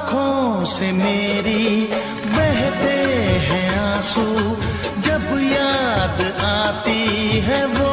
आँखों से मेरी बहते हैं आँसू। जब याद आती है वो